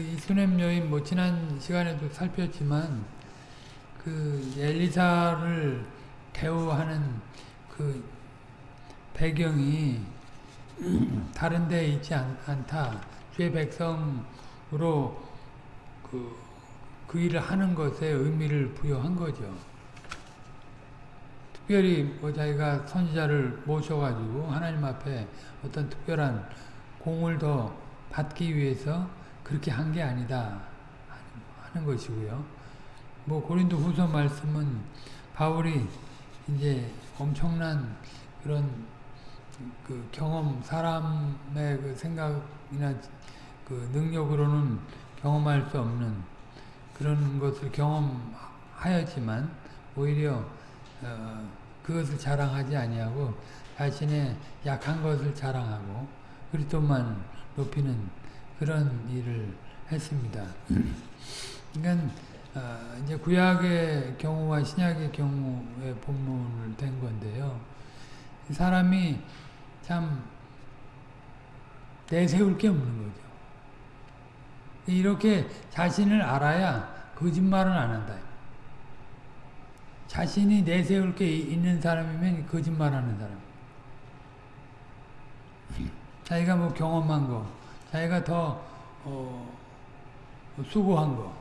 이 수냄 여인 뭐 지난 시간에도 살폈지만 그 엘리사를 대우하는 그 배경이 다른 데 있지 않, 다 주의 백성으로 그, 그 일을 하는 것에 의미를 부여한 거죠. 특별히 뭐 자기가 선지자를 모셔가지고 하나님 앞에 어떤 특별한 공을 더 받기 위해서 그렇게 한 게 아니다 하는 것이고요. 뭐 고린도 후서 말씀은 바울이 이제 엄청난 그런 그 경험, 사람의 그 생각이나 그 능력으로는 경험할 수 없는 그런 것을 경험하였지만 오히려 어, 그것을 자랑하지 아니하고 자신의 약한 것을 자랑하고 그리스도만 높이는 그런 일을 했습니다. 그러니까 어, 이제 구약의 경우와 신약의 경우의 본문을 된 건데요. 사람이 참 내세울 게 없는 거죠. 이렇게 자신을 알아야 거짓말은 안 한다. 자신이 내세울 게 있는 사람이면 거짓말하는 사람. 자기가 뭐 경험한 거, 자기가 더 어, 수고한 거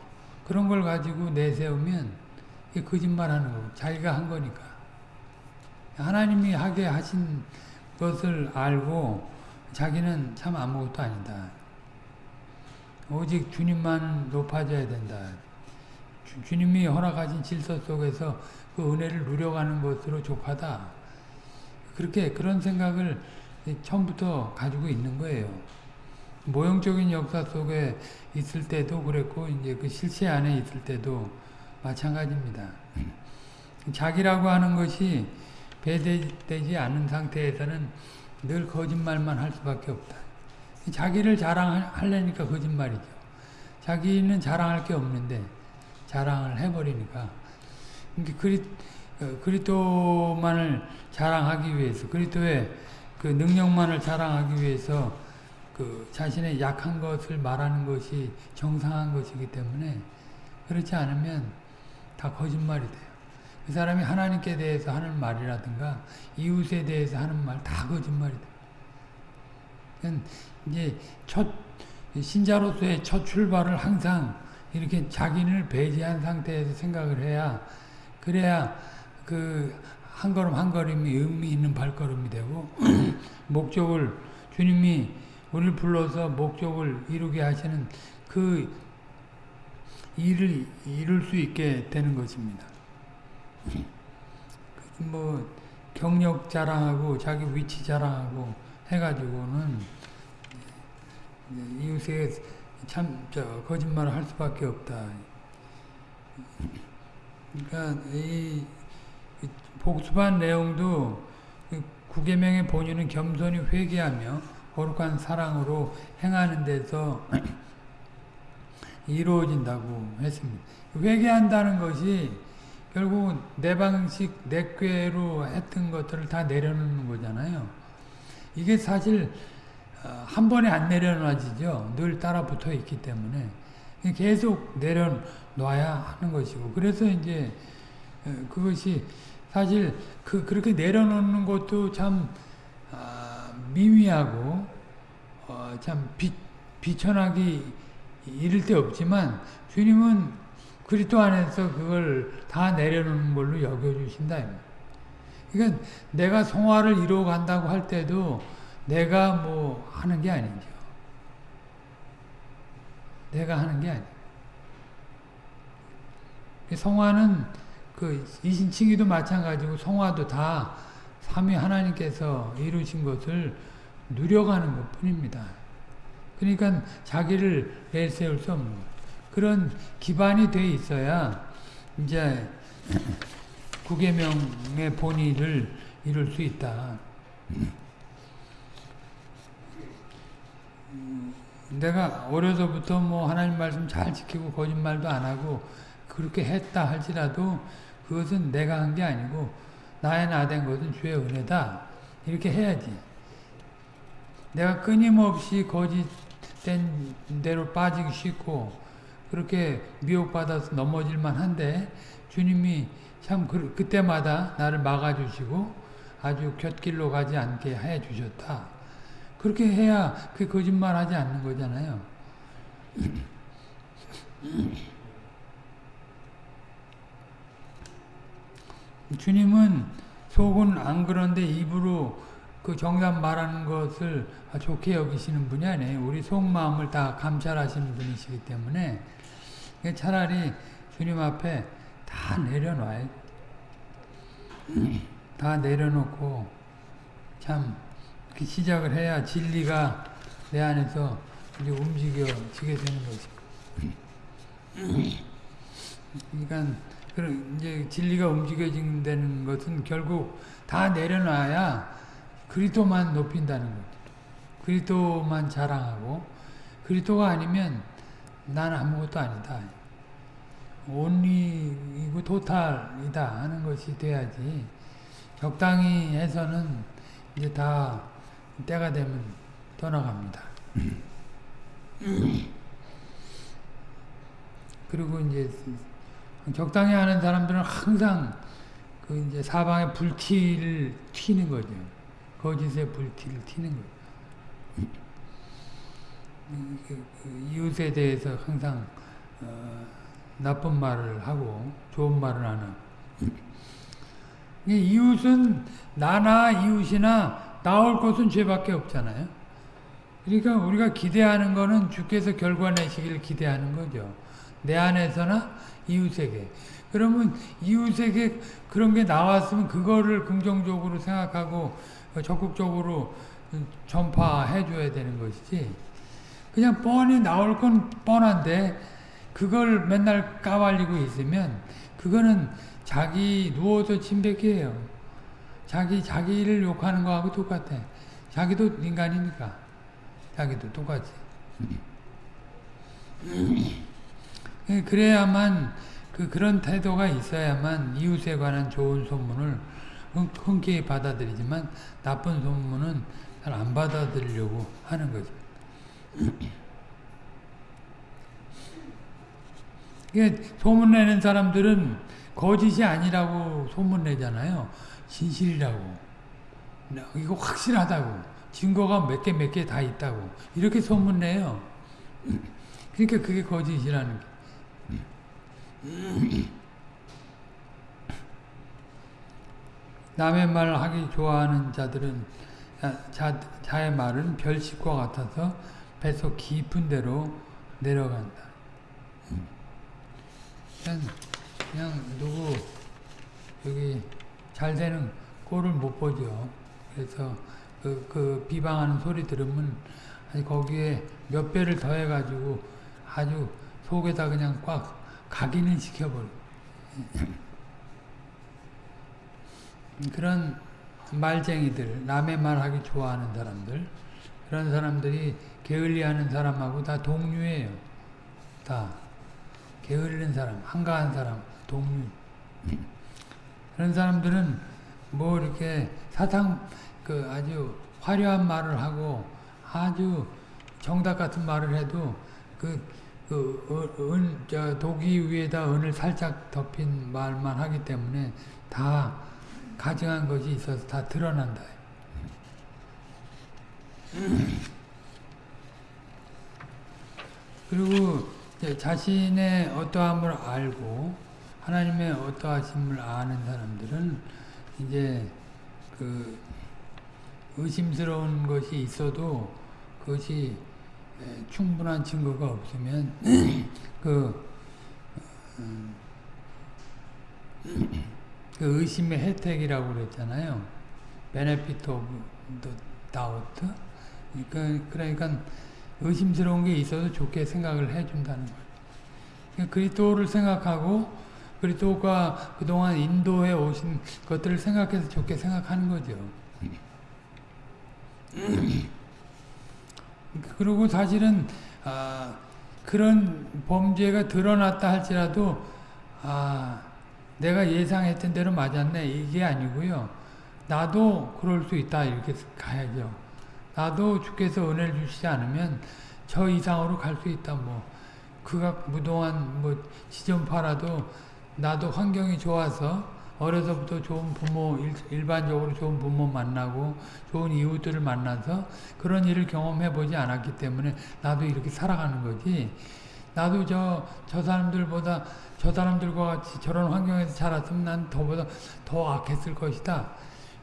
그런 걸 가지고 내세우면 거짓말하는 거고 자기가 한 거니까. 하나님이 하게 하신 것을 알고 자기는 참 아무것도 아니다. 오직 주님만 높아져야 된다. 주, 님이 허락하신 질서 속에서 그 은혜를 누려가는 것으로 족하다. 그렇게 그런 생각을 처음부터 가지고 있는 거예요. 모형적인 역사 속에 있을 때도 그랬고 이제 그 실체 안에 있을 때도 마찬가지입니다. 자기라고 하는 것이 배제되지 않은 상태에서는 늘 거짓말만 할 수밖에 없다. 자기를 자랑하려니까 거짓말이죠. 자기는 자랑할 게 없는데 자랑을 해버리니까 그리, 어, 그리스도만을 자랑하기 위해서 그리스도의 그 능력만을 자랑하기 위해서 그 자신의 약한 것을 말하는 것이 정상한 것이기 때문에 그렇지 않으면 다 거짓말이 돼요. 그 사람이 하나님께 대해서 하는 말이라든가 이웃에 대해서 하는 말 다 거짓말이다. 이제 첫 신자로서의 첫 출발을 항상 이렇게 자기를 배제한 상태에서 생각을 해야 그래야 그 한 걸음 한 걸음이 의미 있는 발걸음이 되고 목적을 주님이 우리를 불러서 목적을 이루게 하시는 그 일을 이룰 수 있게 되는 것입니다. 뭐 경력 자랑하고 자기 위치 자랑하고 해가지고는 이웃에 참저 거짓말을 할 수밖에 없다. 그러니까 이 복습한 내용도 구계명의 본유는 겸손히 회개하며 거룩한 사랑으로 행하는 데서 이루어진다고 했습니다. 회개한다는 것이 결국 내 방식, 내 꾀로 했던 것들을 다 내려놓는 거잖아요. 이게 사실 어, 한 번에 안 내려놔지죠. 늘 따라 붙어 있기 때문에 계속 내려놔야 하는 것이고 그래서 이제 어, 그것이 사실 그 그렇게 내려놓는 것도 참 아, 미미하고 어, 참 비, 비천하기 이를 데 없지만 주님은 그리스도 안에서 그걸 다 내려놓는 걸로 여겨주신다. 그러니까 내가 성화를 이루어 간다고 할 때도 내가 뭐 하는 게 아니죠. 내가 하는 게 아니에요. 성화는 그 이신칭의도 마찬가지고 성화도 다 삼위 하나님께서 이루신 것을 누려가는 것 뿐입니다. 그러니까 자기를 내세울 수 없는. 그런 기반이 돼 있어야 이제 구계명의 본의를 이룰 수 있다. 내가 어려서부터 뭐 하나님 말씀 잘 지키고 거짓말도 안 하고 그렇게 했다 할지라도 그것은 내가 한 게 아니고 나의 나 된 것은 주의 은혜다. 이렇게 해야지. 내가 끊임없이 거짓된 된 대로 빠지기 쉽고 그렇게 미혹받아서 넘어질만 한데 주님이 참 그, 그때마다 나를 막아주시고 아주 곁길로 가지 않게 해 주셨다. 그렇게 해야 그 거짓말 하지 않는 거잖아요. 주님은 속은 안 그런데 입으로 그 정답 말하는 것을 좋게 여기시는 분이 아니에요. 우리 속마음을 다 감찰하시는 분이시기 때문에 차라리 주님 앞에 다 내려놔요. 다 내려놓고 참 시작을 해야 진리가 내 안에서 이제 움직여지게 되는 거죠. 그러니까 이제 진리가 움직여진다는 것은 결국 다 내려놔야 그리스도만 높인다는 거죠. 그리스도만 자랑하고 그리스도가 아니면 난 아무것도 아니다. 온리이고 토탈이다 하는 것이 돼야지 적당히 해서는 이제 다 때가 되면 떠나갑니다. 그리고 이제 적당히 하는 사람들은 항상 그 이제 사방에 불티를 튀는 거죠. 거짓의 불티를 튀는 거죠. 그, 그 이웃에 대해서 항상 어, 나쁜 말을 하고 좋은 말을 하는 이웃은 나나 이웃이나 나올 것은 죄밖에 없잖아요. 그러니까 우리가 기대하는 거는 주께서 결과 내시길 기대하는 거죠. 내 안에서나 이웃에게. 그러면 이웃에게 그런 게 나왔으면 그거를 긍정적으로 생각하고 적극적으로 전파해 줘야 되는 것이지. 그냥 뻔히 나올 건 뻔한데 그걸 맨날 까발리고 있으면 그거는 자기 누워서 침뱉기예요. 자기 자기를 욕하는 거하고 똑같아. 자기도 인간이니까. 자기도 똑같이. 그래야만 그 그런 태도가 있어야만 이웃에 관한 좋은 소문을 흔쾌히 받아들이지만 나쁜 소문은 잘 안 받아들이려고 하는 거죠. 소문내는 사람들은 거짓이 아니라고 소문내잖아요. 진실이라고. 이거 확실하다고. 증거가 몇 개 몇 개 다 있다고. 이렇게 소문내요. 그러니까 그게 거짓이라는 게. 남의 말 하기 좋아하는 자들은 자, 자의 말은 별식과 같아서 뱃속 깊은 데로 내려간다. 그냥, 그냥 누구 여기 잘 되는 꼴을 못 보죠. 그래서 그, 그 비방하는 소리 들으면 거기에 몇 배를 더해가지고 아주 속에다 그냥 꽉 각인을 시켜버려. 그런 말쟁이들, 남의 말하기 좋아하는 사람들, 그런 사람들이 게을리하는 사람하고 다 동류예요. 다 게으르는 사람, 한가한 사람, 동류. 그런 사람들은 뭐 이렇게 사탕 그 아주 화려한 말을 하고 아주 정답 같은 말을 해도 그, 그 은, 저 독이 위에다 은을 살짝 덮인 말만 하기 때문에 다 가증한 것이 있어서 다 드러난다. 그리고 자신의 어떠함을 알고 하나님의 어떠하심을 아는 사람들은 이제 그 의심스러운 것이 있어도 그것이 충분한 증거가 없으면 그, 음, 그 의심의 혜택이라고 그랬잖아요. of the doubt. 그러니까, 그러니까 의심스러운 게 있어도 좋게 생각을 해준다는 거예요. 그리스도를 생각하고 그리스도가 그동안 인도해 오신 것들을 생각해서 좋게 생각하는 거죠. 그리고 사실은 아, 그런 범죄가 드러났다 할지라도 아, 내가 예상했던 대로 맞았네 이게 아니고요. 나도 그럴 수 있다 이렇게 가야죠. 나도 주께서 은혜를 주시지 않으면 저 이상으로 갈 수 있다. 뭐 그가 무동안 뭐 지점 팔아도 나도 환경이 좋아서 어려서부터 좋은 부모 일, 반적으로 좋은 부모 만나고 좋은 이웃들을 만나서 그런 일을 경험해 보지 않았기 때문에 나도 이렇게 살아가는 거지. 나도 저, 저 사람들보다 저 사람들과 같이 저런 환경에서 자랐으면 난 더보다 더 악했을 것이다.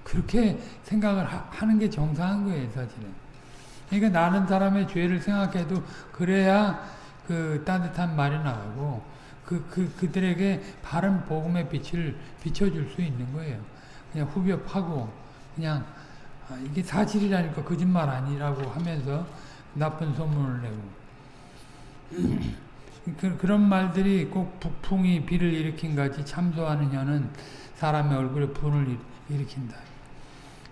그렇게 생각을 하, 는게 정상한 거예요, 사실은. 그러니까 나는 사람의 죄를 생각해도 그래야 그 따뜻한 말이 나오고 그, 그, 그들에게 바른 복음의 빛을 비춰줄 수 있는 거예요. 그냥 후벼 파고 그냥 아, 이게 사실이라니까 거짓말 아니라고 하면서 나쁜 소문을 내고 그, 그런 말들이 꼭 북풍이 비를 일으킨 같이 참소하는 혀는 사람의 얼굴에 분을 일으킨다.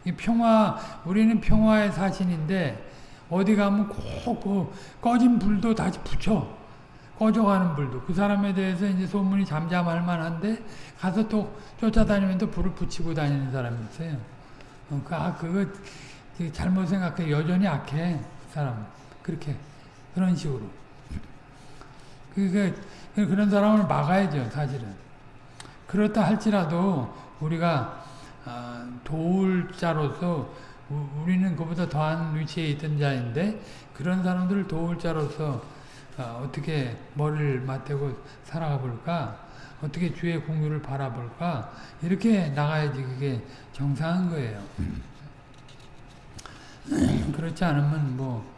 이 평화 우리는 평화의 사신인데 어디 가면 꼭 그 꺼진 불도 다시 붙여 꺼져가는 불도 그 사람에 대해서 이제 소문이 잠잠할 만한데 가서 또 쫓아다니면 또 불을 붙이고 다니는 사람이 있어요. 어, 그, 아, 그거 잘못 생각해. 여전히 악해. 그 사람. 그렇게. 그런 식으로. 그게, 그런 사람을 막아야죠, 사실은. 그렇다 할지라도 우리가 아, 도울 자로서 우리는 그보다 더한 위치에 있던 자인데 그런 사람들을 도울 자로서 어, 떻게 머리를 맞대고 살아가 볼까? 어떻게 주의 공유를 바라볼까? 이렇게 나가야지 그게 정상한 거예요. 그렇지 않으면 뭐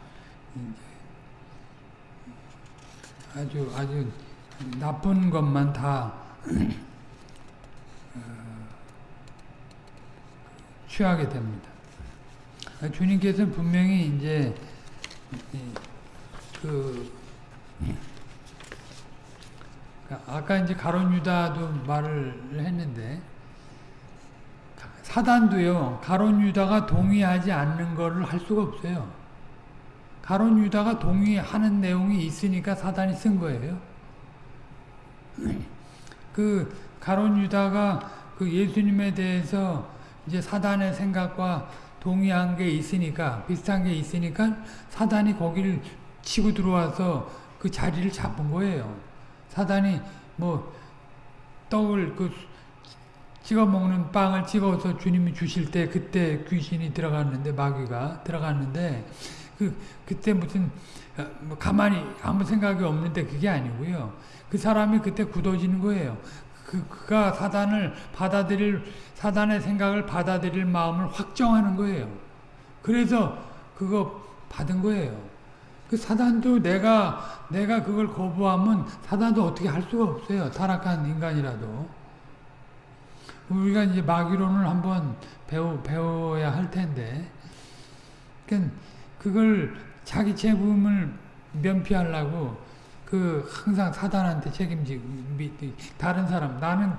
아주 아주 나쁜 것만 다 어, 취하게 됩니다. 주님께서는 분명히 이제 그 아까 이제 가론 유다도 말을 했는데 사단도요 가론 유다가 동의하지 않는 거를 할 수가 없어요. 가론 유다가 동의하는 내용이 있으니까 사단이 쓴 거예요. 그 가론 유다가 그 예수님에 대해서 이제 사단의 생각과 동의한 게 있으니까 비슷한 게 있으니까 사단이 거기를 치고 들어와서 그 자리를 잡은 거예요. 사단이 뭐 떡을 그 찍어 먹는 빵을 찍어서 주님이 주실 때 그때 귀신이 들어갔는데 마귀가 들어갔는데 그 그때 무슨 어, 뭐 가만히 아무 생각이 없는데 그게 아니고요. 그 사람이 그때 굳어지는 거예요. 그 그가 사단을 받아들일 사단의 생각을 받아들일 마음을 확정하는 거예요. 그래서 그거 받은 거예요. 그 사단도 내가 내가 그걸 거부하면 사단도 어떻게 할 수가 없어요. 타락한 인간이라도. 우리가 이제 마귀론을 한번 배우 배워야 할 텐데. 그러니까 그걸 자기 책임을 면피하려고 그 항상 사단한테 책임지고 다른 사람 나는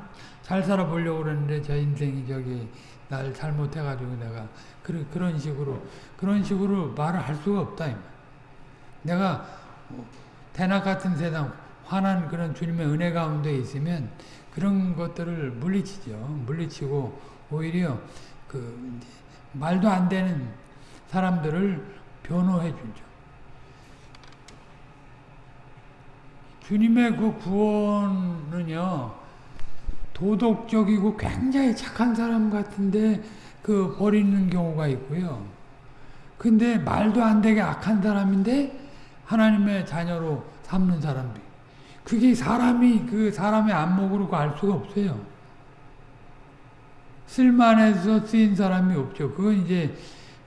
잘 살아보려고 그러는데 저 인생이 저기 날 잘못해가지고 내가 그런 그런 식으로 그런 식으로 말을 할 수가 없다. 내가 대낮 같은 세상 환한 그런 주님의 은혜 가운데 있으면 그런 것들을 물리치죠. 물리치고 오히려 그 말도 안 되는 사람들을 변호해 주죠. 주님의 그 구원은요, 도덕적이고 굉장히 착한 사람 같은데 그 버리는 경우가 있고요. 근데 말도 안 되게 악한 사람인데 하나님의 자녀로 삼는 사람들. 그게 사람이 그 사람의 안목으로 알 수가 없어요. 쓸만해서 쓰인 사람이 없죠. 그건 이제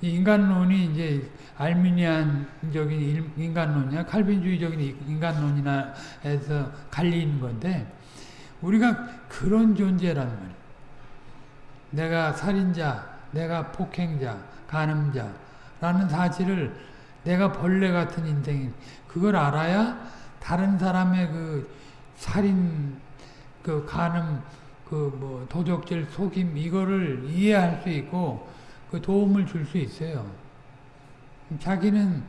인간론이 이제 알미니안적인 인간론이나 칼빈주의적인 인간론이나 해서 갈리는 건데 우리가 그런 존재란 말이에요. 내가 살인자, 내가 폭행자, 간음자라는 사실을 내가 벌레 같은 인생 그걸 알아야 다른 사람의 그 살인, 그 간음, 그 뭐 도적질, 속임 이거를 이해할 수 있고 그 도움을 줄 수 있어요. 자기는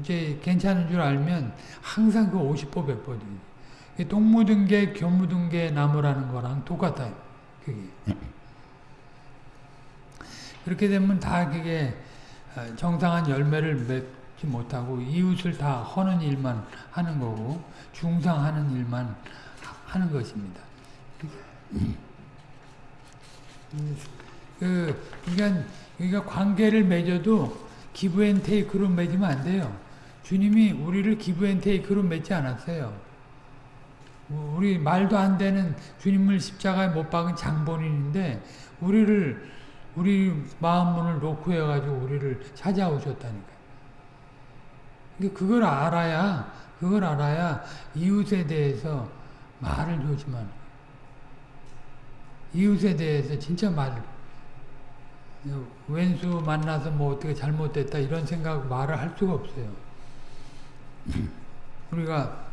이제 괜찮은 줄 알면 항상 그 50보 100보지. 똥 묻은 게, 겨 묻은 게 나무라는 거랑 똑같아요. 그게. 그렇게 되면 다 그게 어, 정상한 열매를 맺, 지 못하고 이웃을 다 허는 일만 하는 거고 중상하는 일만 하는 것입니다. 그 그러니까 그러니까 관계를 맺어도 기브앤테이크로 맺으면 안 돼요. 주님이 우리를 기브앤테이크로 맺지 않았어요. 우리 말도 안 되는 주님을 십자가에 못 박은 장본인인데 우리를 우리 마음 문을 놓고 해가지고 우리를 찾아오셨다니까. 그걸 알아야 그걸 알아야 이웃에 대해서 말을 조심하는 이웃에 대해서 진짜 말 왼수 만나서 뭐 어떻게 잘못됐다 이런 생각 말을 할 수가 없어요. 우리가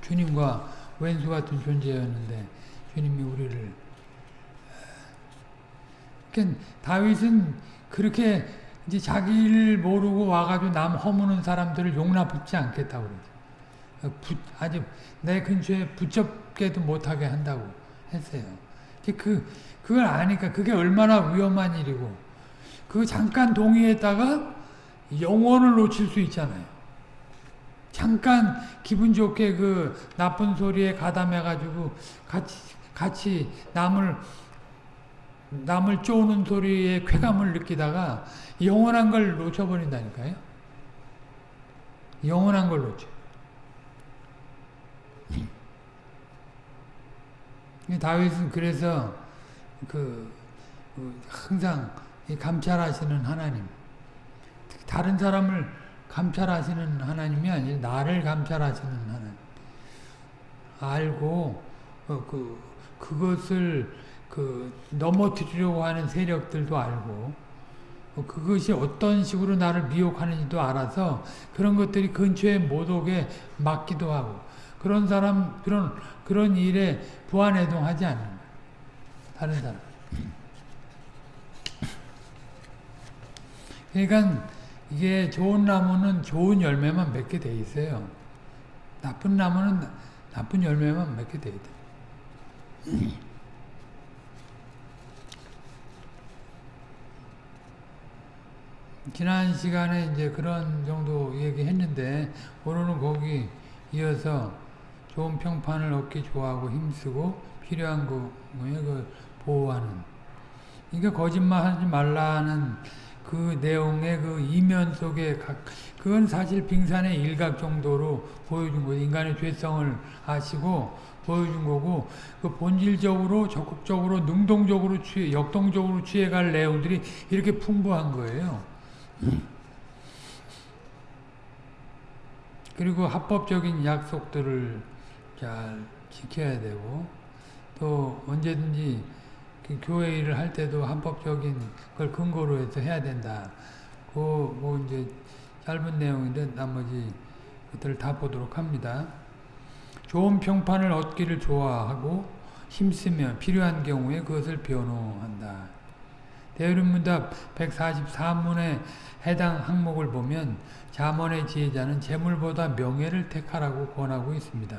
주님과 왼수 같은 존재였는데 주님이 우리를 그러니까 다윗은 그렇게 이제 자기를 모르고 와가지고 남 허무는 사람들을 용납하지 않겠다고 그러죠. 부, 아주 내 근처에 붙잡게도 못하게 한다고 했어요. 그, 그걸 아니까 그게 얼마나 위험한 일이고 그 잠깐 동의했다가 영혼을 놓칠 수 있잖아요. 잠깐 기분 좋게 그 나쁜 소리에 가담해가지고 같이, 같이 남을 남을 쪼는 소리에 쾌감을 느끼다가 영원한 걸 놓쳐버린다니까요. 영원한 걸 놓쳐. 다윗은 그래서 그, 그 항상 감찰하시는 하나님, 다른 사람을 감찰하시는 하나님이 아니라 나를 감찰하시는 하나님. 알고 어, 그 그것을 그 넘어뜨리려고 하는 세력들도 알고 어, 그것이 어떤 식으로 나를 미혹하는지도 알아서 그런 것들이 근처에 못 오게 막기도 하고 그런 사람 그런 그런 일에 부안해동하지 않는. 다른 사람. 그러니까 이게 좋은 나무는 좋은 열매만 맺게 돼 있어요. 나쁜 나무는 나쁜 열매만 맺게 돼 있다. 지난 시간에 이제 그런 정도 얘기했는데 오늘은 거기 이어서 좋은 평판을 얻기 좋아하고 힘쓰고 필요한 거에 그 보호하는 그러니까 거짓말하지 말라는 그 내용의 그 이면 속에 각 그건 사실 빙산의 일각 정도로 보여준 거죠. 인간의 죄성을 아시고 보여준 거고 그 본질적으로 적극적으로 능동적으로 취해 역동적으로 취해갈 내용들이 이렇게 풍부한 거예요. 그리고 합법적인 약속들을 잘 지켜야 되고 또 언제든지 그 교회 일을 할 때도 합법적인 걸 근거로 해서 해야 된다. 그 뭐 이제 짧은 내용인데 나머지 것들을 다 보도록 합니다. 좋은 평판을 얻기를 좋아하고 힘쓰며 필요한 경우에 그것을 변호한다. 대의문답 144문에 해당 항목을 보면 자문의 지혜자는 재물보다 명예를 택하라고 권하고 있습니다.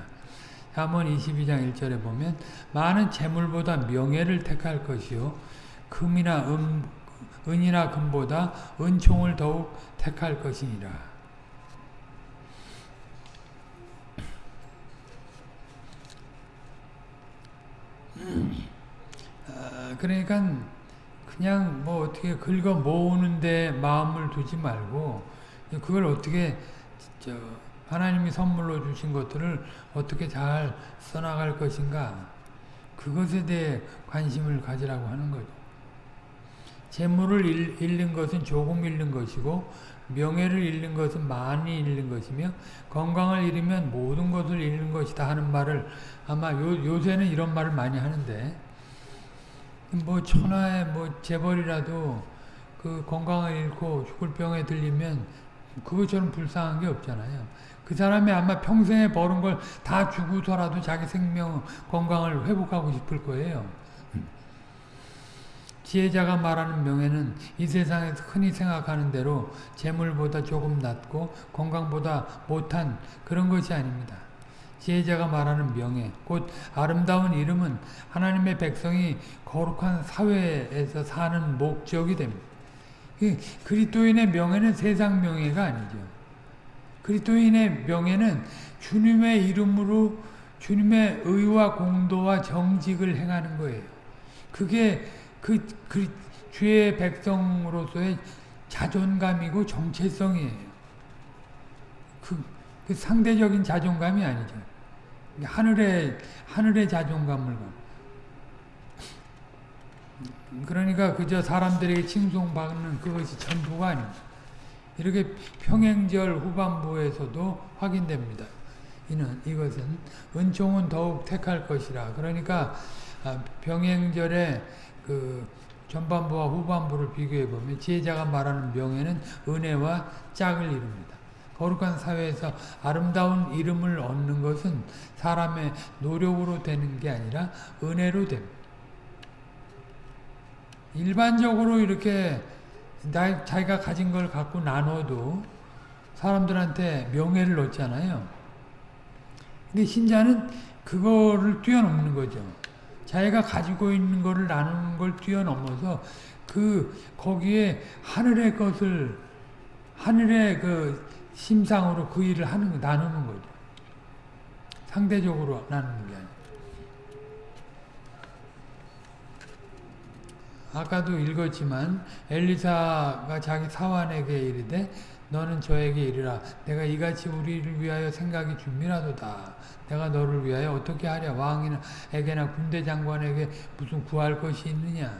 잠언 22장 1절에 보면 많은 재물보다 명예를 택할 것이요 금이나 은, 은이나 금보다 은총을 더욱 택할 것이니라. 아, 그러니까 그냥 뭐 어떻게 긁어 모으는데 마음을 두지 말고 그걸 어떻게 저 하나님이 선물로 주신 것들을 어떻게 잘 써나갈 것인가 그것에 대해 관심을 가지라고 하는 거죠. 재물을 잃는 것은 조금 잃는 것이고 명예를 잃는 것은 많이 잃는 것이며 건강을 잃으면 모든 것을 잃는 것이다 하는 말을 아마 요, 요새는 이런 말을 많이 하는데 뭐 천하에 뭐 재벌이라도 그 건강을 잃고 죽을 병에 들리면 그것처럼 불쌍한 게 없잖아요. 그 사람이 아마 평생에 벌은 걸 다 주고서라도 자기 생명 건강을 회복하고 싶을 거예요. 지혜자가 말하는 명예는 이 세상에서 흔히 생각하는 대로 재물보다 조금 낮고 건강보다 못한 그런 것이 아닙니다. 지혜자가 말하는 명예, 곧 아름다운 이름은 하나님의 백성이 거룩한 사회에서 사는 목적이 됩니다. 그리스도인의 명예는 세상 명예가 아니죠. 그리스도인의 명예는 주님의 이름으로 주님의 의와 공도와 정직을 행하는 거예요. 그게 그, 그 주의 백성으로서의 자존감이고 정체성이에요. 그, 그 상대적인 자존감이 아니죠. 하늘의 하늘의 자존감을 그러니까 그저 사람들에게 칭송받는 그것이 전부가 아닙니다. 이렇게 평행절 후반부에서도 확인됩니다. 이는 이것은 은총은 더욱 택할 것이라. 그러니까 아, 병행절의 그 전반부와 후반부를 비교해 보면 지혜자가 말하는 명예는 은혜와 짝을 이룹니다. 거룩한 사회에서 아름다운 이름을 얻는 것은 사람의 노력으로 되는 게 아니라 은혜로 됩니다. 일반적으로 이렇게 자기가 가진 걸 갖고 나눠도 사람들한테 명예를 얻잖아요. 근데 신자는 그거를 뛰어넘는 거죠. 자기가 가지고 있는 거를 나누는 걸 뛰어넘어서 그 거기에 하늘의 것을 하늘의 그 심상으로 그 일을 하는 거 나누는 거죠. 상대적으로 나누는 게 아니라. 아까도 읽었지만 엘리사가 자기 사환에게 이르되 너는 저에게 이르라 내가 이같이 우리를 위하여 생각이 준비라도다 내가 너를 위하여 어떻게 하랴 왕에게나 군대 장관에게 무슨 구할 것이 있느냐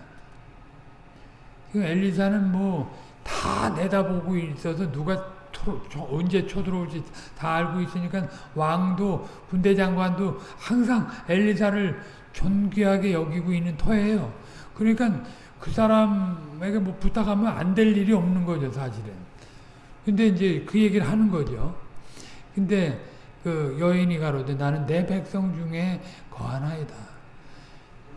엘리사는 뭐 다 내다보고 있어서 누가 토, 언제 쳐들어올지 다 알고 있으니까 왕도 군대 장관도 항상 엘리사를 존귀하게 여기고 있는 터예요. 그러니까 그 사람에게 뭐 부탁하면 안 될 일이 없는 거죠, 사실은. 근데 이제 그 얘기를 하는 거죠. 근데 그 여인이 가로되 나는 내 백성 중에 거하나이다.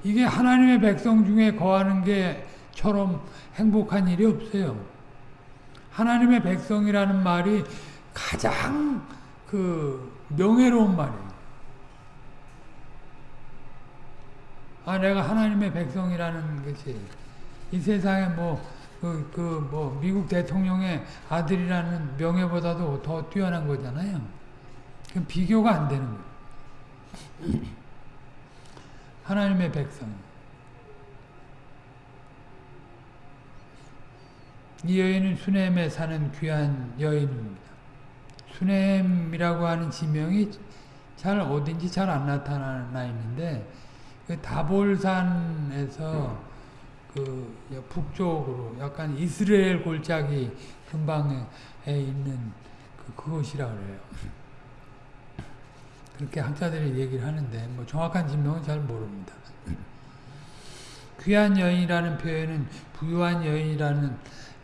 이게 하나님의 백성 중에 거하는 게처럼 행복한 일이 없어요. 하나님의 백성이라는 말이 가장 그 명예로운 말이에요. 아, 내가 하나님의 백성이라는 것이 이 세상에 뭐, 그, 그, 뭐, 미국 대통령의 아들이라는 명예보다도 더 뛰어난 거잖아요. 그 비교가 안 되는 거예요. 하나님의 백성. 이 여인은 수넴에 사는 귀한 여인입니다. 수넴이라고 하는 지명이 잘 어딘지 잘 안 나타나 있는데 그 다볼산에서 그 북쪽으로 약간 이스라엘 골짜기 근방에 있는 그 그곳이라 그래요. 그렇게 학자들이 얘기를 하는데 뭐 정확한 진명은 잘 모릅니다. 귀한 여인이라는 표현은 부유한 여인이라는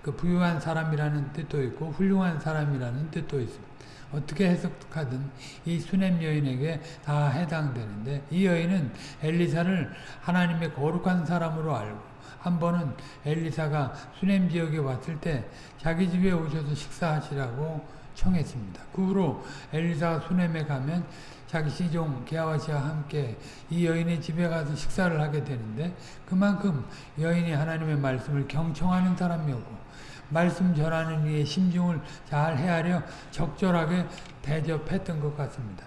그 부유한 사람이라는 뜻도 있고 훌륭한 사람이라는 뜻도 있습니다. 어떻게 해석하든 이 수냄 여인에게 다 해당되는데 이 여인은 엘리사를 하나님의 거룩한 사람으로 알고 한 번은 엘리사가 수냄 지역에 왔을 때 자기 집에 오셔서 식사하시라고 청했습니다. 그 후로 엘리사가 수냄에 가면 자기 시종 게하와 씨와 함께 이 여인의 집에 가서 식사를 하게 되는데 그만큼 여인이 하나님의 말씀을 경청하는 사람이었고 말씀 전하는 이의 심중을 잘 헤아려 적절하게 대접했던 것 같습니다.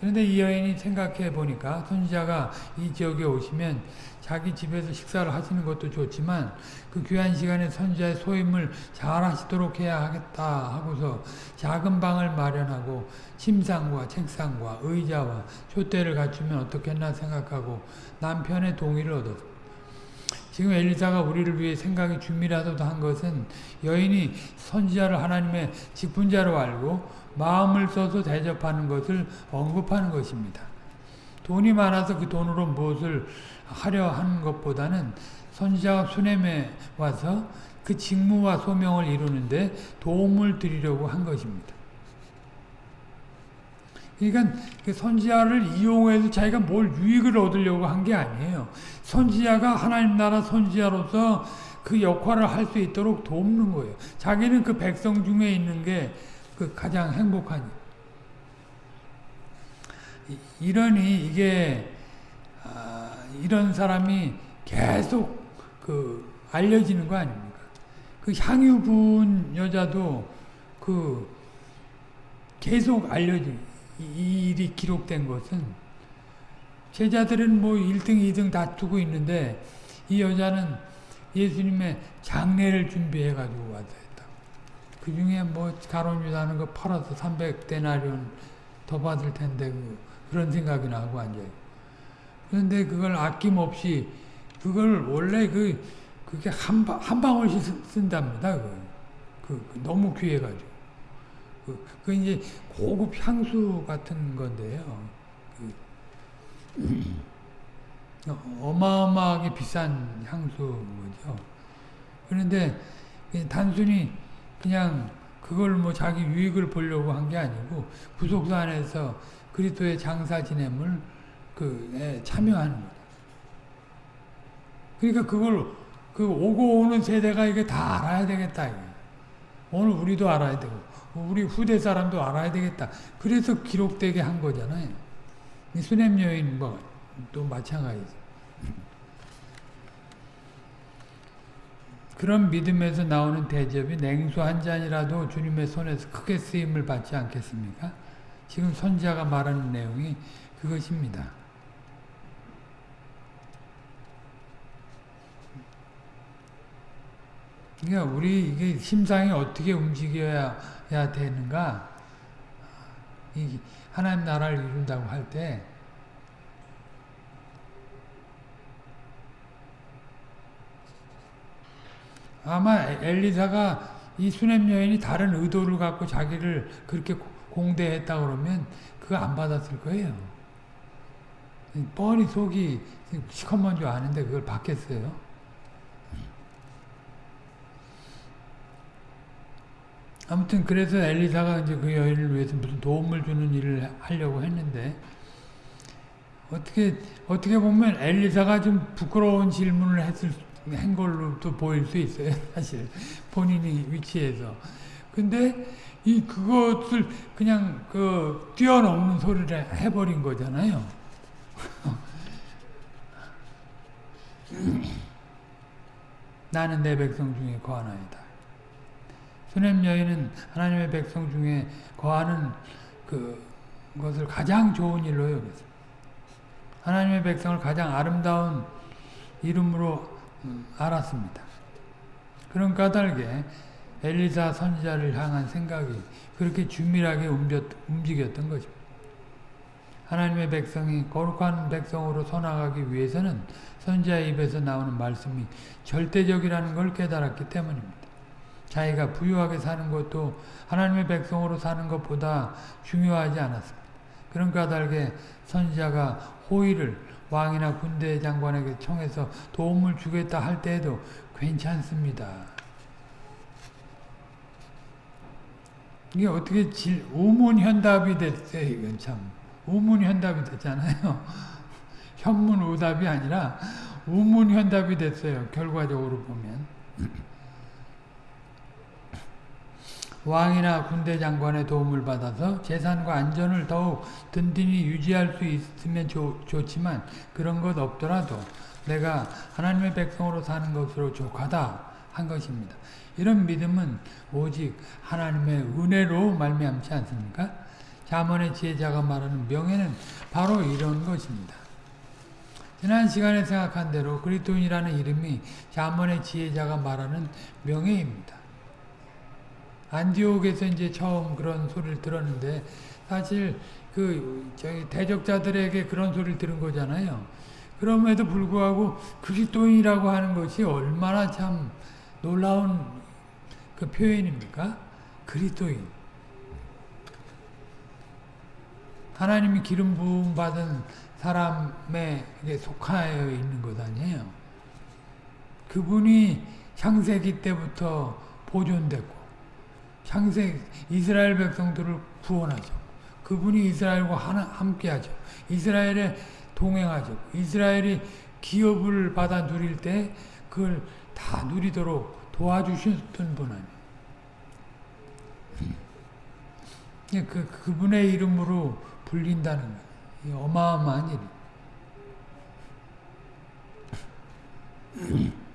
그런데 이 여인이 생각해 보니까 선지자가 이 지역에 오시면 자기 집에서 식사를 하시는 것도 좋지만 그 귀한 시간에 선지자의 소임을 잘 하시도록 해야 하겠다 하고서 작은 방을 마련하고 침상과 책상과 의자와 촛대를 갖추면 어떻겠나 생각하고 남편의 동의를 얻었습니다. 지금 엘리사가 우리를 위해 생각이 준비라도 한 것은 여인이 선지자를 하나님의 직분자로 알고 마음을 써서 대접하는 것을 언급하는 것입니다. 돈이 많아서 그 돈으로 무엇을 하려 하는 것보다는 선지자가 수냄에 와서 그 직무와 소명을 이루는데 도움을 드리려고 한 것입니다. 그러니까 그 선지자를 이용해서 자기가 뭘 유익을 얻으려고 한 게 아니에요. 선지자가 하나님 나라 선지자로서 그 역할을 할 수 있도록 돕는 거예요. 자기는 그 백성 중에 있는 게 그 가장 행복하니. 이러니 이게 아, 이런 사람이 계속 그 알려지는 거 아닙니까? 그 향유 부은 여자도 그 계속 알려진 이 일이 기록된 것은 제자들은 뭐 1등, 2등 다투고 있는데 이 여자는 예수님의 장례를 준비해 가지고 했다. 그 중에 뭐 가론유다는 거 팔아서 300데나리온 더 받을 텐데 그, 그런 생각이 나고 앉아요. 그런데 그걸 아낌없이 그걸 원래 그 그게 한, 한 방울씩 쓴답니다. 그, 그, 그 너무 귀해 가지고. 그, 그 이제 고급 향수 같은 건데요. 그, 어마어마하게 비싼 향수죠. 그런데 단순히 그냥 그걸 뭐 자기 유익을 보려고 한 게 아니고 부속사 안에서 그리스도의 장사 지냄을 그 참여하는 거죠. 그러니까 그걸 그 오고 오는 세대가 이게 다 알아야 되겠다. 이게. 오늘 우리도 알아야 되고 우리 후대 사람도 알아야 되겠다. 그래서 기록되게 한 거잖아요. 수냄 여인 뭐또 마찬가지죠. 그런 믿음에서 나오는 대접이 냉수 한 잔이라도 주님의 손에서 크게 쓰임을 받지 않겠습니까? 지금 선자가 말하는 내용이 그것입니다. 그러니까 우리 이게 심상이 어떻게 움직여야 되는가? 이 하나님 나라를 이룬다고 할 때 아마 엘리사가 이 수냄 여인이 다른 의도를 갖고 자기를 그렇게 공대했다 그러면 그거 안 받았을 거예요. 뻔히 속이 시커먼 줄 아는데 그걸 받겠어요. 아무튼 그래서 엘리사가 이제 그 여인을 위해서 무슨 도움을 주는 일을 하려고 했는데 어떻게 어떻게 보면 엘리사가 좀 부끄러운 질문을 했을 한 걸로도 보일 수 있어요. 사실 본인이 위치에서. 근데 이 그것을 그냥 그 뛰어넘는 소리를 해버린 거잖아요. 나는 내 백성 중에 거하나이다. 수냄 여인은 하나님의 백성 중에 거하는 그 것을 가장 좋은 일로 여겼습니다. 하나님의 백성을 가장 아름다운 이름으로 알았습니다. 그런 까닭에 엘리사 선지자를 향한 생각이 그렇게 주밀하게 움직였던 것입니다. 하나님의 백성이 거룩한 백성으로 서나가기 위해서는 선지자의 입에서 나오는 말씀이 절대적이라는 걸 깨달았기 때문입니다. 자기가 부유하게 사는 것도 하나님의 백성으로 사는 것보다 중요하지 않았습니다. 그런 까닭에 선지자가 호의를 왕이나 군대 장관에게 청해서 도움을 주겠다 할 때에도 괜찮습니다. 이게 어떻게 질, 우문현답이 됐어요. 이건 참. 우문현답이 됐잖아요. 현문우답이 아니라 우문현답이 됐어요. 결과적으로 보면. 왕이나 군대 장관의 도움을 받아서 재산과 안전을 더욱 든든히 유지할 수 있으면 좋, 좋지만 그런 것 없더라도 내가 하나님의 백성으로 사는 것으로 족하다 한 것입니다. 이런 믿음은 오직 하나님의 은혜로 말미암지 않습니까? 자문의 지혜자가 말하는 명예는 바로 이런 것입니다. 지난 시간에 생각한 대로 그리스도인이라는 이름이 자문의 지혜자가 말하는 명예입니다. 안디옥에서 이제 처음 그런 소리를 들었는데 사실 그 저희 대적자들에게 그런 소리를 들은 거잖아요. 그럼에도 불구하고 그리스도인이라고 하는 것이 얼마나 참 놀라운 그 표현입니까? 그리스도인. 하나님이 기름 부음 받은 사람에 속하여 있는 것 아니에요. 그분이 창세기 때부터 보존됐고 창세 이스라엘 백성들을 구원하죠. 그분이 이스라엘과 하나, 함께하죠. 이스라엘에 동행하죠. 이스라엘이 기업을 받아 누릴 때 그걸 다 누리도록 도와주셨던 분 아니에요. 그, 그분의 이름으로 불린다는 거예요. 어마어마한 일.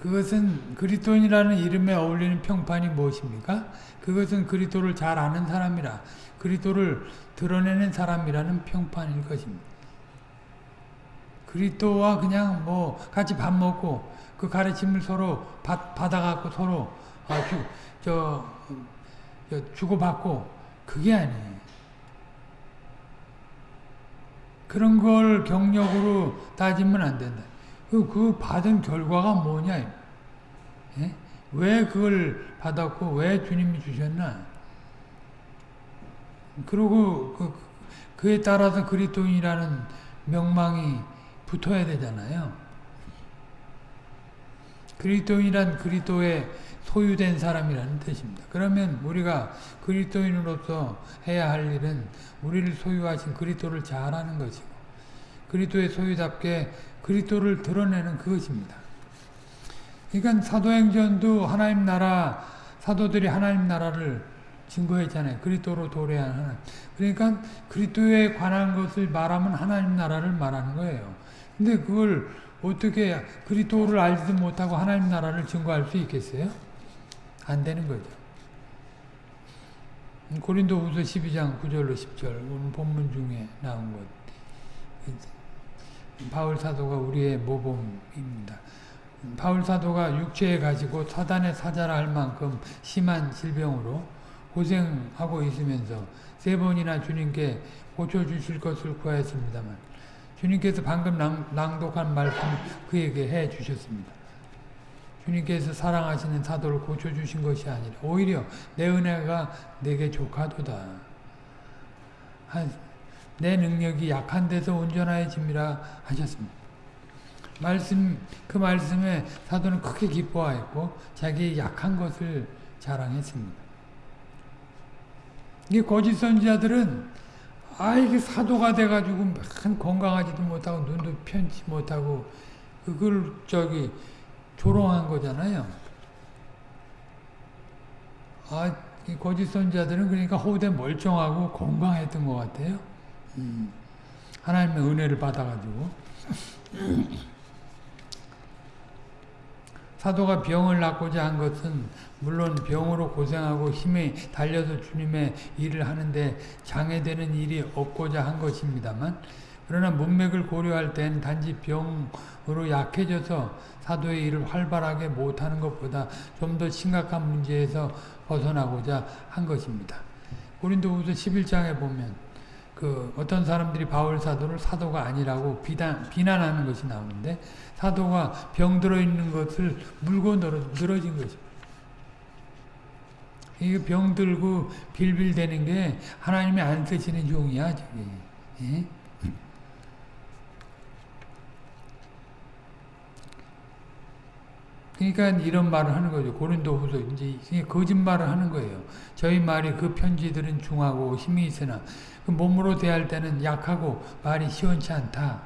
그것은 그리스도인이라는 이름에 어울리는 평판이 무엇입니까? 그것은 그리스도를 잘 아는 사람이라 그리스도를 드러내는 사람이라는 평판일 것입니다. 그리스도와 그냥 뭐 같이 밥 먹고 그 가르침을 서로 받, 받아갖고 서로 아, 주, 저, 저 주고받고 그게 아니에요. 그런 걸 경력으로 따지면 안 된다. 그, 그 받은 결과가 뭐냐? 예? 왜 그걸 받았고 왜 주님이 주셨나? 그리고 그, 그에 따라서 그리스도인이라는 명망이 붙어야 되잖아요. 그리스도인이란 그리스도의 소유된 사람이라는 뜻입니다. 그러면 우리가 그리스도인으로서 해야 할 일은 우리를 소유하신 그리스도를 잘 아는 것이고 그리스도의 소유답게 그리스도를 드러내는 그것입니다. 그러니까 사도행전도 하나님 나라 사도들이 하나님 나라를 증거했잖아요. 그리스도로 도래한 하나님. 그러니까 그리스도에 관한 것을 말하면 하나님 나라를 말하는 거예요. 근데 그걸 어떻게 그리스도를 알지도 못하고 하나님 나라를 증거할 수 있겠어요? 안 되는 거죠. 고린도후서 12장 9절로 10절 오늘 본문 중에 나온 것. 바울 사도가 우리의 모범입니다. 바울 사도가 육체에 가지고 사단의 사자라 할 만큼 심한 질병으로 고생하고 있으면서 세 번이나 주님께 고쳐주실 것을 구하였습니다만 주님께서 방금 낭, 독한 말씀 그에게 해 주셨습니다. 주님께서 사랑하시는 사도를 고쳐주신 것이 아니라 오히려 내 은혜가 내게 족하도다. 내 능력이 약한 데서 온전하여 짐이라 하셨습니다. 말씀 그 말씀에 사도는 크게 기뻐하였고 자기의 약한 것을 자랑했습니다. 이 거짓 선지자들은 아 이게 사도가 돼가지고 건강하지도 못하고 눈도 편치 못하고 그걸 저기 조롱한 거잖아요. 아, 이 거짓 선자들은 그러니까 호대 멀쩡하고 건강했던 것 같아요. 음, 하나님의 은혜를 받아가지고. 사도가 병을 낫고자 한 것은 물론 병으로 고생하고 힘이 달려서 주님의 일을 하는데 장애되는 일이 없고자 한 것입니다만 그러나 문맥을 고려할 땐 단지 병으로 약해져서 사도의 일을 활발하게 못하는 것보다 좀 더 심각한 문제에서 벗어나고자 한 것입니다. 고린도후서 11장에 보면 그 어떤 사람들이 바울 사도를 사도가 아니라고 비단, 비난하는 것이 나오는데 사도가 병들어 있는 것을 물고 늘어, 늘어진 것입니다. 이게 병들고 빌빌대는 게 하나님이 안 쓰시는 종이야, 저게. 예? 그러니까 이런 말을 하는 거죠. 고린도후서 이제 거짓말을 하는 거예요. 저희 말이 그 편지들은 중하고 힘이 있으나 그 몸으로 대할 때는 약하고 말이 시원치 않다.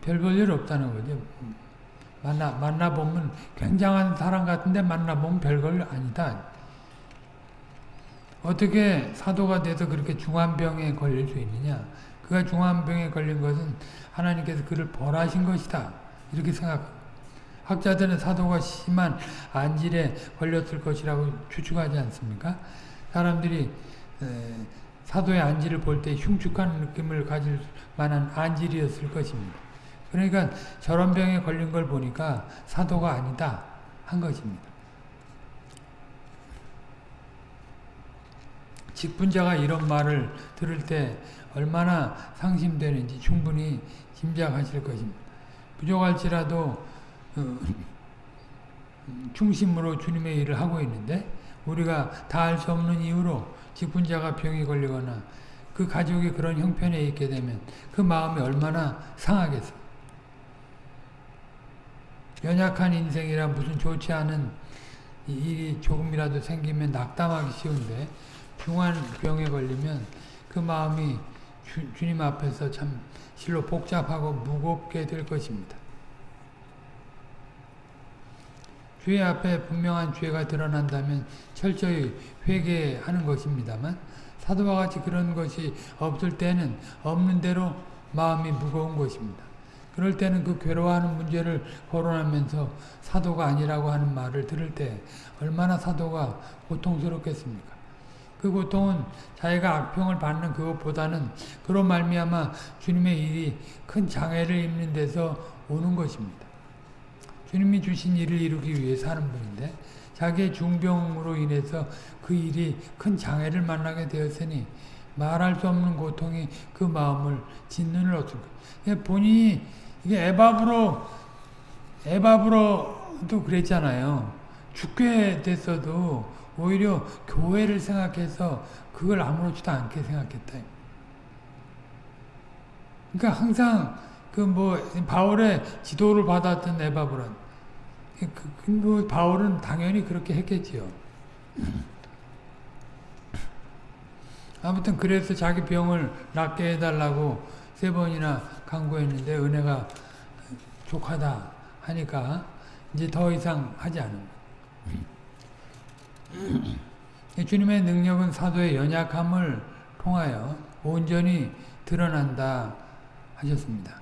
별 볼 일 없다는 거죠. 만나, 만나 보면 굉장한 사람 같은데 만나 보면 별걸 아니다. 어떻게 사도가 돼서 그렇게 중환병에 걸릴 수 있느냐. 그가 중환병에 걸린 것은 하나님께서 그를 벌하신 것이다. 이렇게 생각합니다. 학자들은 사도가 심한 안질에 걸렸을 것이라고 추측하지 않습니까? 사람들이 사도의 안지를 볼때 흉측한 느낌을 가질 만한 안질이었을 것입니다. 그러니까 저런 병에 걸린 걸 보니까 사도가 아니다 한 것입니다. 직분자가 이런 말을 들을 때 얼마나 상심되는지 충분히 짐작하실 것입니다. 부족할지라도 어, 중심으로 주님의 일을 하고 있는데 우리가 다 알 수 없는 이유로 직분자가 병이 걸리거나 그 가족이 그런 형편에 있게 되면 그 마음이 얼마나 상하겠어. 연약한 인생이라 무슨 좋지 않은 일이 조금이라도 생기면 낙담하기 쉬운데 중한 병에 걸리면 그 마음이 주, 주님 앞에서 참 실로 복잡하고 무겁게 될 것입니다. 죄 앞에 분명한 죄가 드러난다면 철저히 회개하는 것입니다만 사도와 같이 그런 것이 없을 때는 없는 대로 마음이 무거운 것입니다. 그럴 때는 그 괴로워하는 문제를 거론하면서 사도가 아니라고 하는 말을 들을 때 얼마나 사도가 고통스럽겠습니까? 그 고통은 자기가 악평을 받는 그것보다는 그로 말미암아 주님의 일이 큰 장애를 입는 데서 오는 것입니다. 주님이 주신 일을 이루기 위해서 하는 분인데 자기의 중병으로 인해서 그 일이 큰 장애를 만나게 되었으니 말할 수 없는 고통이 그 마음을 짓눈을 얻을 거 본인이 이게 에바브로 에바브로도 그랬잖아요. 죽게 됐어도 오히려 교회를 생각해서 그걸 아무렇지도 않게 생각했다. 그러니까 항상 그 뭐 바울의 지도를 받았던 에바브론 그, 그, 뭐 바울은 당연히 그렇게 했겠지요. 아무튼 그래서 자기 병을 낫게 해달라고 세 번이나 강구했는데 은혜가 족하다 하니까 이제 더 이상 하지 않은 주님의 능력은 사도의 연약함을 통하여 온전히 드러난다 하셨습니다.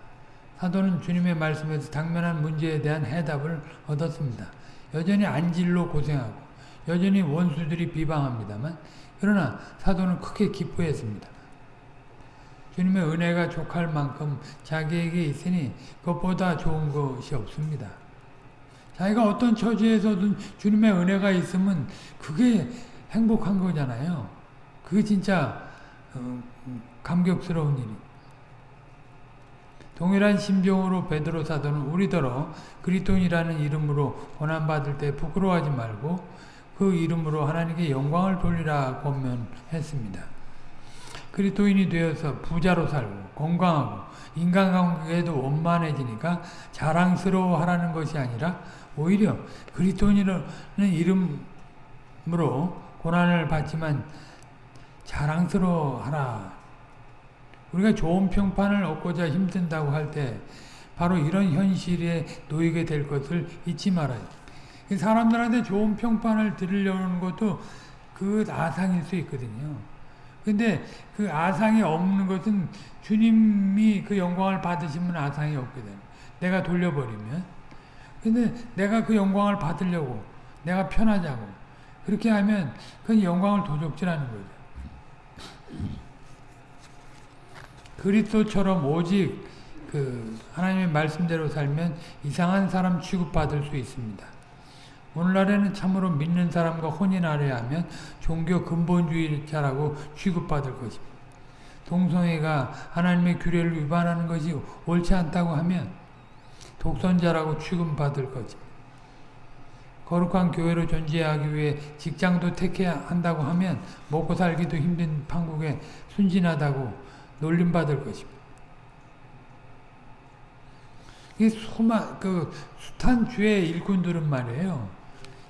사도는 주님의 말씀에서 당면한 문제에 대한 해답을 얻었습니다. 여전히 안질로 고생하고 여전히 원수들이 비방합니다만 그러나 사도는 크게 기뻐했습니다. 주님의 은혜가 족할 만큼 자기에게 있으니 그것보다 좋은 것이 없습니다. 자기가 어떤 처지에서든 주님의 은혜가 있으면 그게 행복한 거잖아요. 그게 진짜 어, 감격스러운 일이. 동일한 심정으로 베드로 사도는 우리더러 그리스도인이라는 이름으로 고난 받을 때 부끄러워하지 말고 그 이름으로 하나님께 영광을 돌리라 권면했습니다. 그리스도인이 되어서 부자로 살고 건강하고 인간관계에도 원만해지니까 자랑스러워하라는 것이 아니라 오히려 그리스도인이라는 이름으로 고난을 받지만 자랑스러워하라. 우리가 좋은 평판을 얻고자 힘든다고 할 때 바로 이런 현실에 놓이게 될 것을 잊지 말아요. 사람들한테 좋은 평판을 들으려는 것도 그 아상일 수 있거든요. 근데 그 아상이 없는 것은 주님이 그 영광을 받으시면 아상이 없거든. 내가 돌려버리면. 근데 내가 그 영광을 받으려고, 내가 편하자고, 그렇게 하면 그 영광을 도적질하는 거죠. 그리스도처럼 오직 그 하나님의 말씀대로 살면 이상한 사람 취급받을 수 있습니다. 오늘날에는 참으로 믿는 사람과 혼인하려 하면 종교 근본주의자라고 취급받을 것입니다. 동성애가 하나님의 규례를 위반하는 것이 옳지 않다고 하면 독선자라고 취급받을 것입니다. 거룩한 교회로 존재하기 위해 직장도 택해야 한다고 하면 먹고 살기도 힘든 판국에 순진하다고 놀림받을 것입니다. 이 수마, 그 숱한 주의 일꾼들은 말이에요.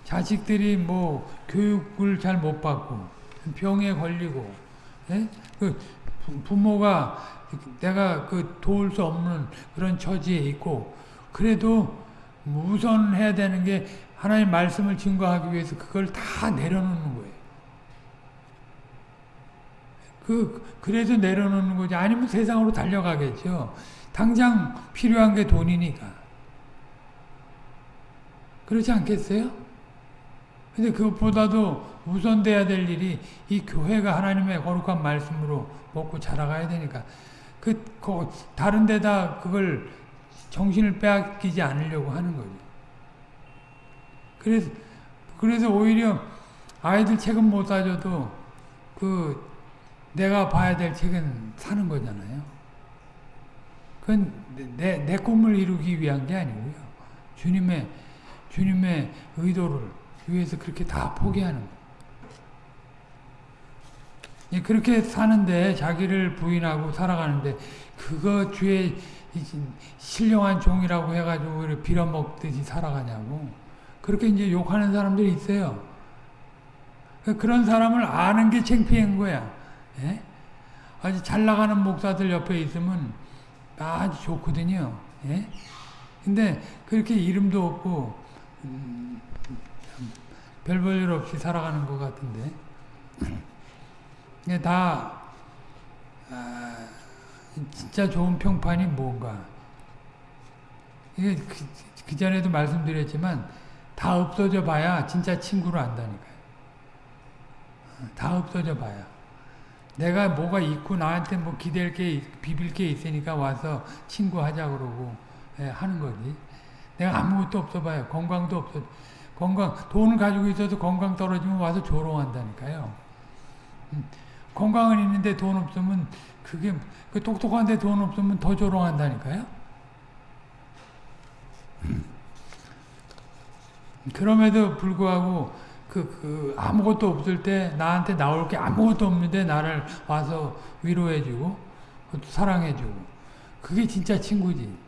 자식들이 뭐 교육을 잘 못 받고 병에 걸리고 예? 그 부모가 내가 그 도울 수 없는 그런 처지에 있고 그래도 우선 해야 되는 게 하나님 말씀을 증거하기 위해서 그걸 다 내려놓는 거예요. 그 그래서 내려놓는 거지 아니면 세상으로 달려가겠죠. 당장 필요한 게 돈이니까. 그렇지 않겠어요? 근데 그것보다도 우선돼야 될 일이 이 교회가 하나님의 거룩한 말씀으로 먹고 자라가야 되니까 그, 그 다른 데다 그걸 정신을 빼앗기지 않으려고 하는 거죠. 그래서 그래서 오히려 아이들 책은 못 사줘도 그 내가 봐야 될 책은 사는 거잖아요. 그건 내, 내 꿈을 이루기 위한 게 아니고요. 주님의 주님의 의도를 위해서 그렇게 다 포기하는 거예요. 예, 그렇게 사는데 자기를 부인하고 살아가는데 그거 주의 신령한 종이라고 해가지고 빌어먹듯이 살아가냐고 그렇게 이제 욕하는 사람들이 있어요. 그런 사람을 아는 게 창피한 거야. 예? 아주 잘 나가는 목사들 옆에 있으면 아주 좋거든요. 예? 근데 그렇게 이름도 없고 음, 별 볼일 없이 살아가는 것 같은데 다 아, 진짜 좋은 평판이 뭔가 이게 그, 그 전에도 말씀드렸지만 다 없어져 봐야 진짜 친구를 안다니까요. 다 없어져 봐야. 내가 뭐가 있고 나한테 뭐 기댈 게, 비빌 게 있으니까 와서 친구 하자 그러고 예, 하는 거지. 내가 아무것도 없어 봐요. 건강도 없어. 건강, 돈을 가지고 있어도 건강 떨어지면 와서 조롱한다니까요. 음, 건강은 있는데 돈 없으면 그게, 그 똑똑한데 돈 없으면 더 조롱한다니까요. 그럼에도 불구하고 그, 그 아무것도 없을 때 나한테 나올 게 아무것도 없는데 나를 와서 위로해주고 사랑해주고 그게 진짜 친구지.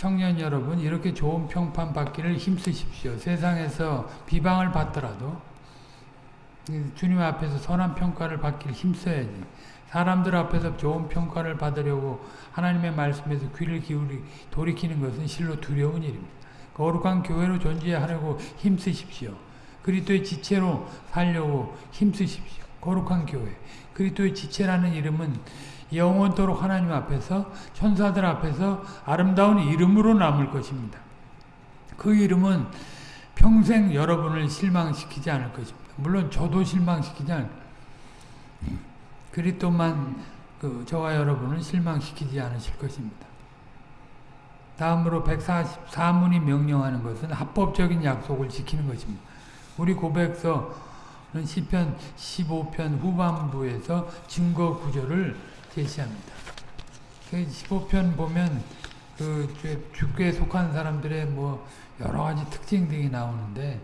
청년 여러분 이렇게 좋은 평판 받기를 힘쓰십시오. 세상에서 비방을 받더라도 주님 앞에서 선한 평가를 받기를 힘써야지. 사람들 앞에서 좋은 평가를 받으려고 하나님의 말씀에서 귀를 기울이 돌이키는 것은 실로 두려운 일입니다. 거룩한 교회로 존재하려고 힘쓰십시오. 그리스도의 지체로 살려고 힘쓰십시오. 거룩한 교회. 그리스도의 지체라는 이름은 영원토록 하나님 앞에서 천사들 앞에서 아름다운 이름으로 남을 것입니다. 그 이름은 평생 여러분을 실망시키지 않을 것입니다. 물론 저도 실망시키지 않을 그리스도만 그 저와 여러분을 실망시키지 않으실 것입니다. 다음으로 144문이 명령하는 것은 합법적인 약속을 지키는 것입니다. 우리 고백서는 시편 15편 후반부에서 증거 구조를 제시합니다. 15편 보면 그 주께 속한 사람들의 뭐 여러 가지 특징 등이 나오는데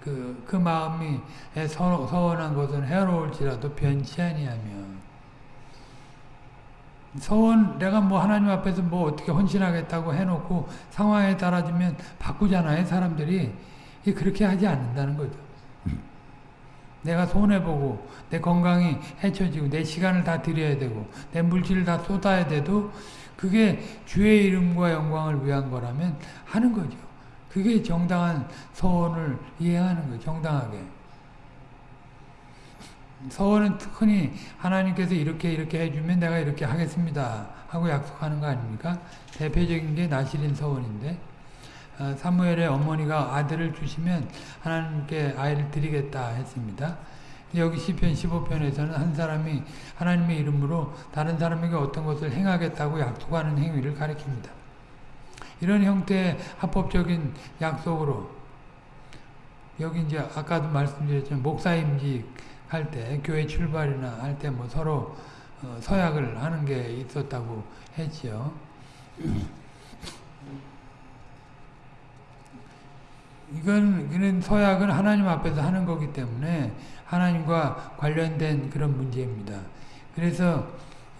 그, 그 마음이 서, 서원한 것은 해로울지라도 변치 아니하며 서원 내가 뭐 하나님 앞에서 뭐 어떻게 헌신하겠다고 해놓고 상황에 따라지면 바꾸잖아요 사람들이 그렇게 하지 않는다는 거죠. 내가 손해보고 내 건강이 해쳐지고 내 시간을 다 드려야 되고 내 물질을 다 쏟아야 돼도 그게 주의 이름과 영광을 위한 거라면 하는 거죠. 그게 정당한 서원을 이해하는 거예요. 정당하게. 서원은 흔히 하나님께서 이렇게 이렇게 해주면 내가 이렇게 하겠습니다 하고 약속하는 거 아닙니까? 대표적인 게 나시린 서원인데 어, 사무엘의 어머니가 아들을 주시면 하나님께 아이를 드리겠다 했습니다. 여기 시편 15편에서는 한 사람이 하나님의 이름으로 다른 사람에게 어떤 것을 행하겠다고 약속하는 행위를 가리킵니다. 이런 형태의 합법적인 약속으로 여기 이제 아까도 말씀드렸지만 목사임직 할 때 교회 출발이나 할 때 뭐 서로 어, 서약을 하는 게 있었다고 했지요. 이건 그는 서약은 하나님 앞에서 하는 거기 때문에 하나님과 관련된 그런 문제입니다. 그래서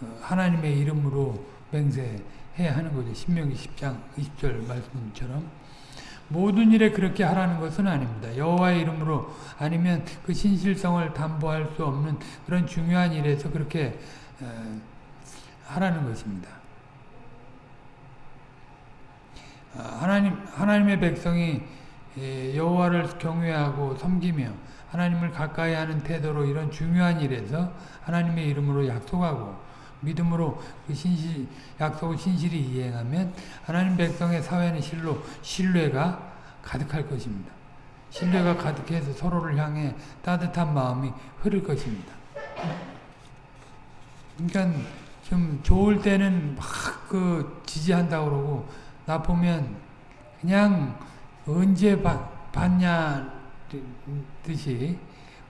어, 하나님의 이름으로 맹세해야 하는 거죠. 신명기 10장 20절 말씀처럼 모든 일에 그렇게 하라는 것은 아닙니다. 여호와의 이름으로 아니면 그 신실성을 담보할 수 없는 그런 중요한 일에서 그렇게 어, 하라는 것입니다. 아, 하나님 하나님의 백성이 예, 여호와를 경외하고 섬기며 하나님을 가까이 하는 태도로 이런 중요한 일에서 하나님의 이름으로 약속하고 믿음으로 그 신실, 약속을 신실히 이행하면 하나님 백성의 사회는 실로 신뢰가 가득할 것입니다. 신뢰가 가득해서 서로를 향해 따뜻한 마음이 흐를 것입니다. 그러니까 좀 좋을 때는 막 그 지지한다 그러고 나 보면 그냥 언제 받, 받냐 듯이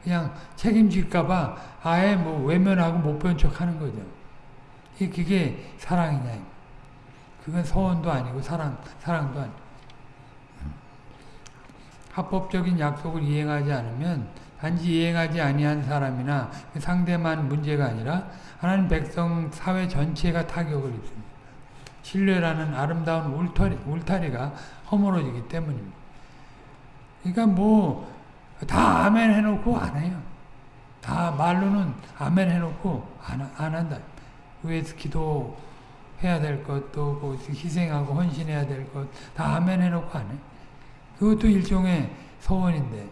그냥 책임질까봐 아예 뭐 외면하고 못 본 척 하는 거죠. 그게 사랑이냐. 그건 서원도 아니고 사랑, 사랑도 아니고. 합법적인 약속을 이행하지 않으면 단지 이행하지 아니한 사람이나 그 상대만 문제가 아니라 하나님 백성 사회 전체가 타격을 입습니다. 신뢰라는 아름다운 울타리, 울타리가 허물어지기 때문입니다. 그러니까 뭐 다 아멘 해놓고 안 해요. 다 말로는 아멘 해놓고 안, 안 한다. 위에서 기도해야 될 것, 또 희생하고 헌신해야 될 것, 다 아멘 해놓고 안 해. 그것도 일종의 서원인데.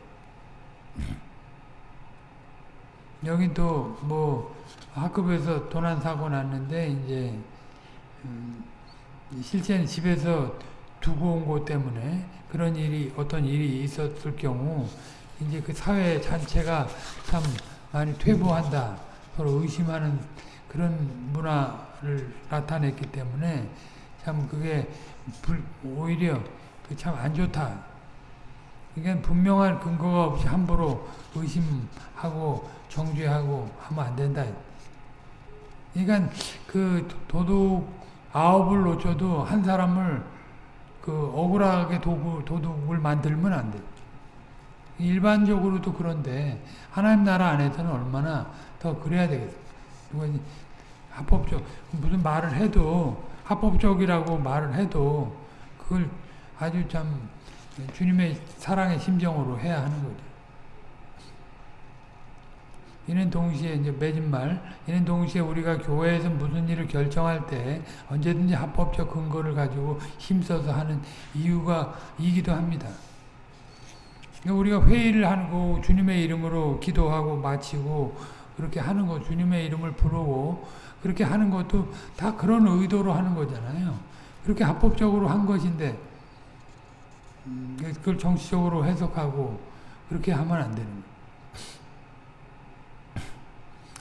여기 또 뭐 학급에서 도난 사고 났는데 이제 음, 실제는 집에서 두고 온 것 때문에 그런 일이 어떤 일이 있었을 경우 이제 그 사회 전체가 참 많이 퇴보한다 서로 의심하는 그런 문화를 나타냈기 때문에 참 그게 불, 오히려 그 참 안 좋다. 그러니까 분명한 근거가 없이 함부로 의심하고 정죄하고 하면 안 된다. 그러니까 그 도둑 아홉을 놓쳐도 한 사람을 그 억울하게 도구, 도둑을 만들면 안 돼. 일반적으로도 그런데 하나님 나라 안에서는 얼마나 더 그래야 되겠어. 합법적 무슨 말을 해도 합법적이라고 말을 해도 그걸 아주 참 주님의 사랑의 심정으로 해야 하는 거죠. 이는 동시에 이제 맺은 말, 이는 동시에 우리가 교회에서 무슨 일을 결정할 때 언제든지 합법적 근거를 가지고 힘써서 하는 이유가 이기도 합니다. 그러니까 우리가 회의를 하고 주님의 이름으로 기도하고 마치고 그렇게 하는 거 주님의 이름을 부르고 그렇게 하는 것도 다 그런 의도로 하는 거잖아요. 그렇게 합법적으로 한 것인데 음, 그걸 정치적으로 해석하고 그렇게 하면 안 되는 거예요.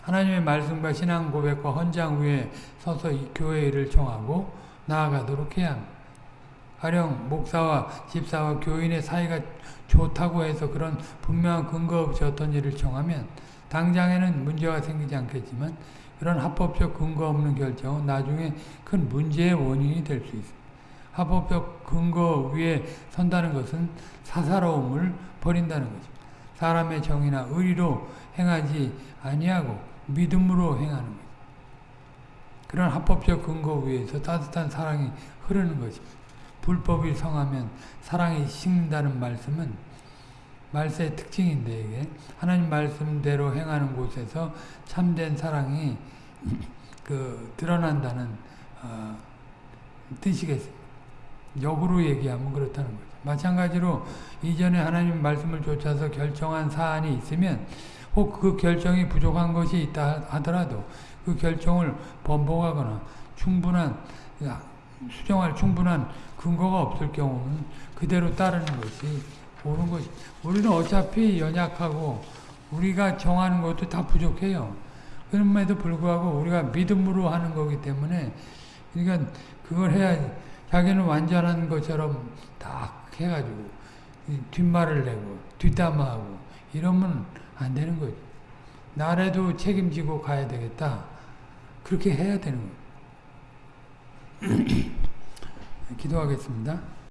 하나님의 말씀과 신앙 고백과 헌장 위에 서서 이 교회 일을 청하고 나아가도록 해야 합니다. 가령 목사와 집사와 교인의 사이가 좋다고 해서 그런 분명한 근거 없이 어떤 일을 청하면 당장에는 문제가 생기지 않겠지만 그런 합법적 근거 없는 결정은 나중에 큰 문제의 원인이 될 수 있습니다. 합법적 근거 위에 선다는 것은 사사로움을 버린다는 거죠. 사람의 정의나 의리로 행하지 아니하고 믿음으로 행하는 거죠. 그런 합법적 근거 위에서 따뜻한 사랑이 흐르는 것입니다. 불법이 성하면 사랑이 식는다는 말씀은 말세의 특징인데 이게 하나님 말씀대로 행하는 곳에서 참된 사랑이 그 드러난다는 어, 뜻이겠습니다. 역으로 얘기하면 그렇다는 거죠. 마찬가지로 이전에 하나님 말씀을 쫓아서 결정한 사안이 있으면 혹 그 결정이 부족한 것이 있다 하더라도 그 결정을 번복하거나 충분한 수정할 충분한 근거가 없을 경우는 그대로 따르는 것이 옳은 것이 우리는 어차피 연약하고 우리가 정하는 것도 다 부족해요. 그럼에도 불구하고 우리가 믿음으로 하는 거기 때문에 그러니까 그걸 해야지 자기는 완전한 것처럼 딱 해가지고 뒷말을 내고 뒷담화하고 이러면 안 되는 거죠. 나라도 책임지고 가야 되겠다. 그렇게 해야 되는 거예요. 기도하겠습니다.